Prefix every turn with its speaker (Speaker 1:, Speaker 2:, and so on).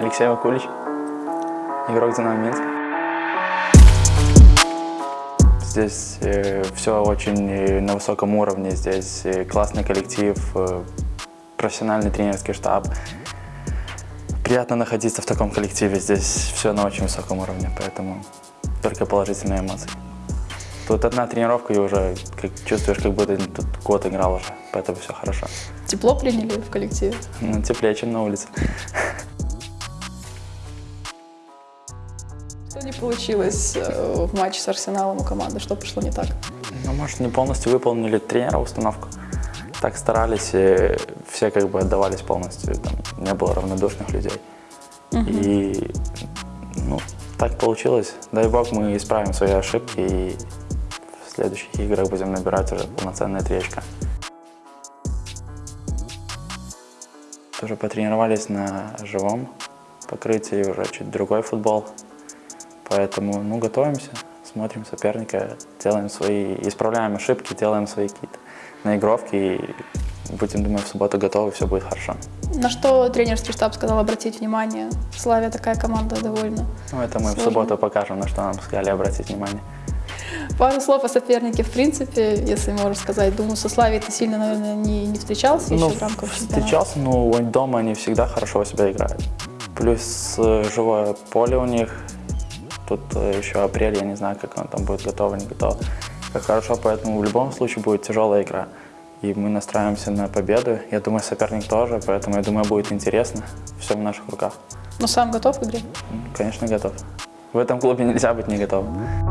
Speaker 1: Алексей Вакулич, игрок «Динамо Минск». Здесь э, все очень э, на высоком уровне, здесь э, классный коллектив, э, профессиональный тренерский штаб. Приятно находиться в таком коллективе, здесь все на очень высоком уровне, поэтому только положительные эмоции. Тут одна тренировка и уже как, чувствуешь, как будто тут год играл уже, поэтому все хорошо.
Speaker 2: Тепло приняли в коллективе?
Speaker 1: Ну, теплее, чем на улице.
Speaker 2: Что не получилось э, в матче с Арсеналом у команды? Что пошло не так?
Speaker 1: Ну, может, не полностью выполнили тренера установку. Так старались, и все как бы отдавались полностью, там не было равнодушных людей. И, ну, так получилось. Дай бог, мы исправим свои ошибки и в следующих играх будем набирать уже полноценные три очка. Тоже потренировались на живом покрытии, уже чуть другой футбол. Поэтому, ну, готовимся, смотрим соперника, делаем свои, исправляем ошибки, делаем свои какие-то наигровки и будем, думаю, в субботу готовы, все будет хорошо.
Speaker 2: На что тренерский штаб сказал обратить внимание? Славия такая команда довольно.
Speaker 1: Ну, это мы в
Speaker 2: Сложно.
Speaker 1: субботу покажем, на что нам сказали обратить внимание.
Speaker 2: Пару слов о сопернике, в принципе, если можно сказать. Думаю, со Славией ты сильно, наверное, не, не встречался еще
Speaker 1: Ну,
Speaker 2: в рамках чемпионата.
Speaker 1: встречался, но дома они всегда хорошо себя играют. Плюс э, живое поле у них. Тут э, еще апрель, я не знаю, как он там будет готов, не готов. Как хорошо, поэтому в любом случае будет тяжелая игра. И мы настраиваемся на победу. Я думаю, соперник тоже, поэтому я думаю, будет интересно. Все в наших руках.
Speaker 2: Но сам готов к игре?
Speaker 1: Конечно, готов. В этом клубе нельзя быть не готовым.